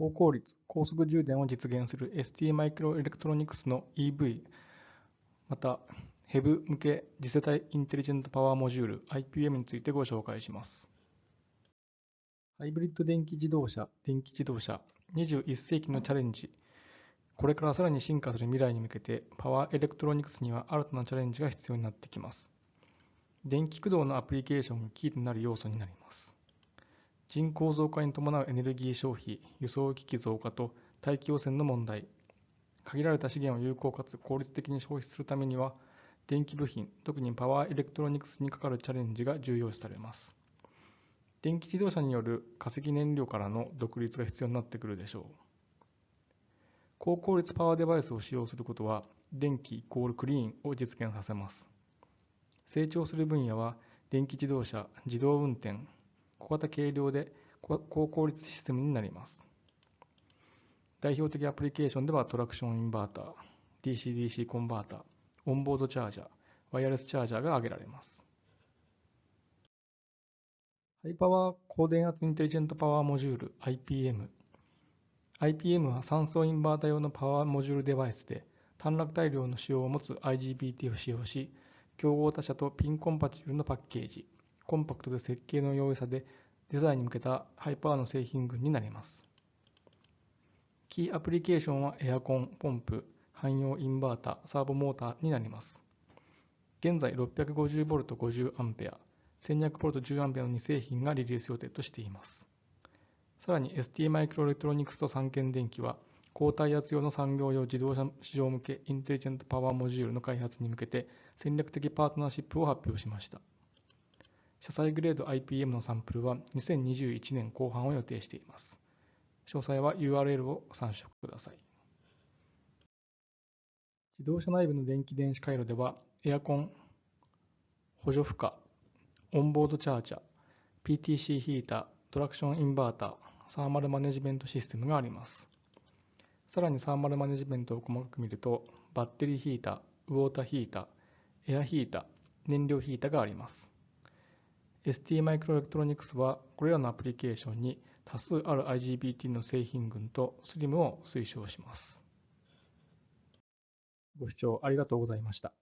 高効率、高速充電を実現する ST マイクロエレクトロニクスの EV、また HEV 向け次世代インテリジェントパワーモジュール IPM についてご紹介します。ハイブリッド電気自動車、電気自動車、21世紀のチャレンジ。これからさらに進化する未来に向けて、パワーエレクトロニクスには新たなチャレンジが必要になってきます。電気駆動のアプリケーションがキーとなる要素になります。人口増加に伴うエネルギー消費、輸送機器増加と大気汚染の問題、限られた資源を有効かつ効率的に消費するためには、電気部品、特にパワーエレクトロニクスにかかるチャレンジが重要視されます。電気自動車による化石燃料からの独立が必要になってくるでしょう。高効率パワーデバイスを使用することは、電気イコールクリーンを実現させます。成長する分野は、電気自動車、自動運転、小型軽量で高効率システムになります。代表的アプリケーションではトラクションインバーター、DC-DC コンバーター、オンボードチャージャー、ワイヤレスチャージャーが挙げられます。ハイパワー高電圧インテリジェントパワーモジュール IPM。IPM は酸素インバータ用のパワーモジュールデバイスで短絡大量の仕様を持つ IGBT を使用し、競合他社とピンコンパチブルのパッケージ、コンパクトで設計の容易さでデザインに向けたハイパワーの製品群になります。キーアプリケーションはエアコン、ポンプ、汎用インバータ、サーボモーターになります。現在 650V50A、1200V10A の2製品がリリース予定としています。さらに ST マイクロエレクトロニクスと三元電機は、高体圧用の産業用自動車市場向けインテリジェントパワーモジュールの開発に向けて戦略的パートナーシップを発表しました。車載グレード IPM のサンプルは2021年後半を予定しています。詳細は URL を参照ください。自動車内部の電気電子回路では、エアコン、補助負荷、オンボードチャージャー、PTC ヒーター、トラクションインバーター、サーマルマネジメントシステムがあります。さらにサーマルマネジメントを細かく見ると、バッテリーヒーター、ウォーターヒーター、エアヒーター、燃料ヒーターがあります。ST マイクロエレクトロニクスはこれらのアプリケーションに多数ある IGBT の製品群と SLIM を推奨します。ご視聴ありがとうございました。